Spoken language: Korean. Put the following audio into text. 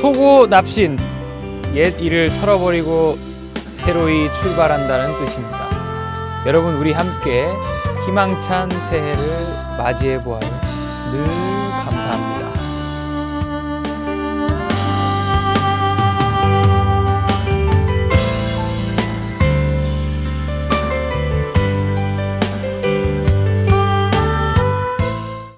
토고 납신 옛 일을 털어버리고 새로이 출발한다는 뜻입니다. 여러분 우리 함께 희망찬 새해를 맞이해 보아요. 늘